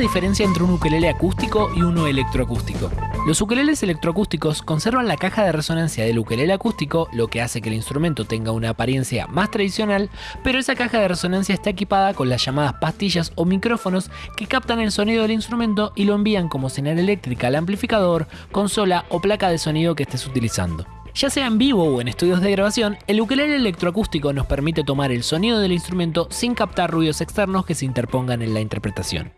diferencia entre un ukelele acústico y uno electroacústico. Los ukeleles electroacústicos conservan la caja de resonancia del ukelele acústico, lo que hace que el instrumento tenga una apariencia más tradicional, pero esa caja de resonancia está equipada con las llamadas pastillas o micrófonos que captan el sonido del instrumento y lo envían como señal eléctrica al amplificador, consola o placa de sonido que estés utilizando. Ya sea en vivo o en estudios de grabación, el ukelele electroacústico nos permite tomar el sonido del instrumento sin captar ruidos externos que se interpongan en la interpretación.